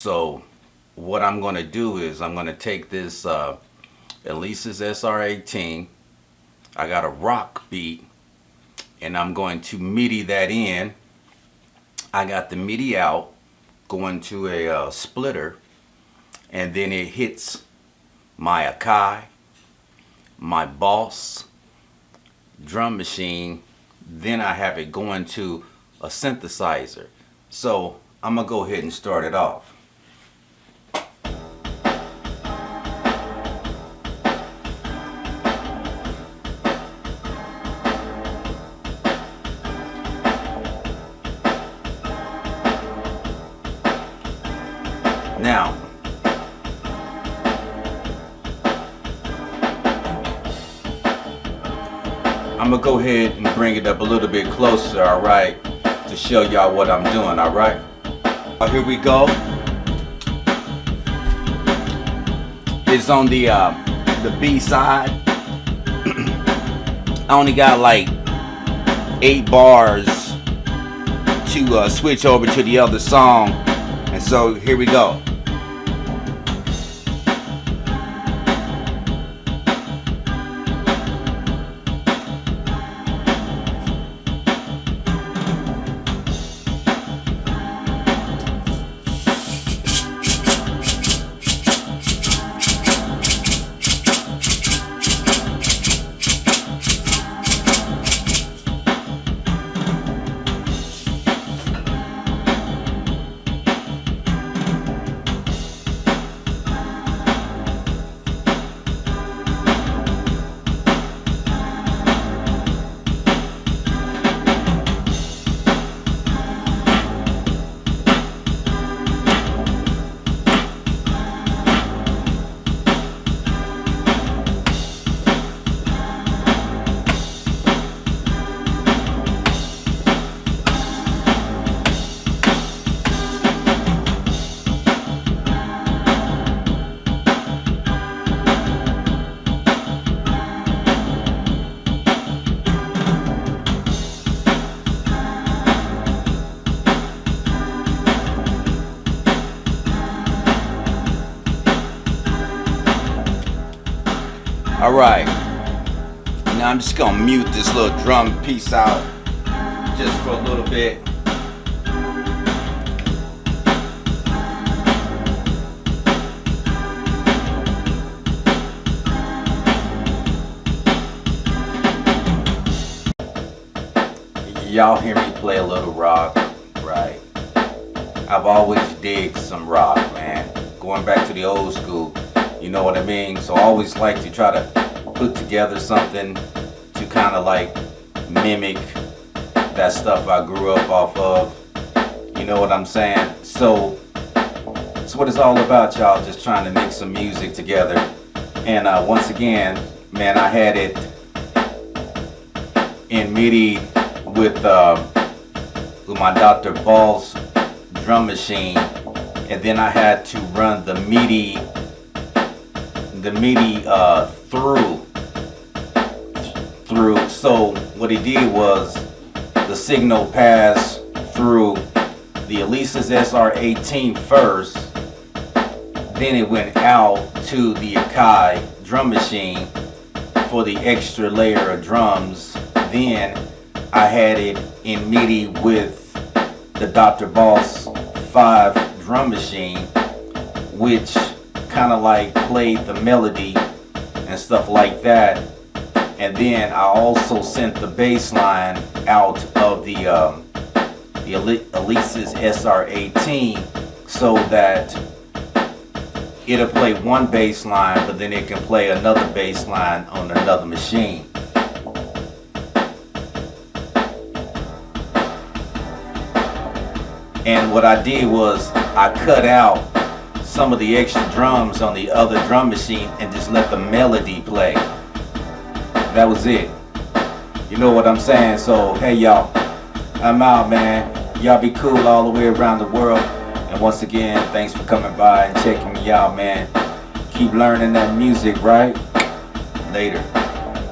So what I'm going to do is I'm going to take this uh, Alesis SR18. I got a rock beat and I'm going to MIDI that in. I got the MIDI out going to a uh, splitter and then it hits my Akai, my Boss drum machine, then I have it going to a synthesizer. So I'm gonna go ahead and start it off. Now, I'm gonna go ahead and bring it up a little bit closer, all right, to show y'all what I'm doing, all right? Here we go. It's on the uh, the B side. I only got like eight bars to uh, switch over to the other song, and so here we go. All right. Now I'm just gonna mute this little drum piece out just for a little bit. Y'all hear me play a little rock, right? I've always digged some rock, man. Going back to the old school. You know what I mean? So I always like to try to put together something to kind of like mimic that stuff I grew up off of. You know what I'm saying? So that's what it's all about, y'all. Just trying to mix some music together. And uh, once again, man, I had it in MIDI with, uh, with my Dr. Boss drum machine. And then I had to run the MIDI the MIDI uh, through through so what he did was the signal passed through the Alesis SR18 first then it went out to the Akai drum machine for the extra layer of drums then I had it in MIDI with the Dr. Boss 5 drum machine which kind of like played the melody and stuff like that. And then I also sent the bass line out of the um, the Alesis SR18 so that it'll play one bass line but then it can play another bass line on another machine. And what I did was I cut out some of the extra drums on the other drum machine and just let the melody play. That was it. You know what I'm saying? So, hey y'all, I'm out, man. Y'all be cool all the way around the world. And once again, thanks for coming by and checking me out, man. Keep learning that music, right? Later.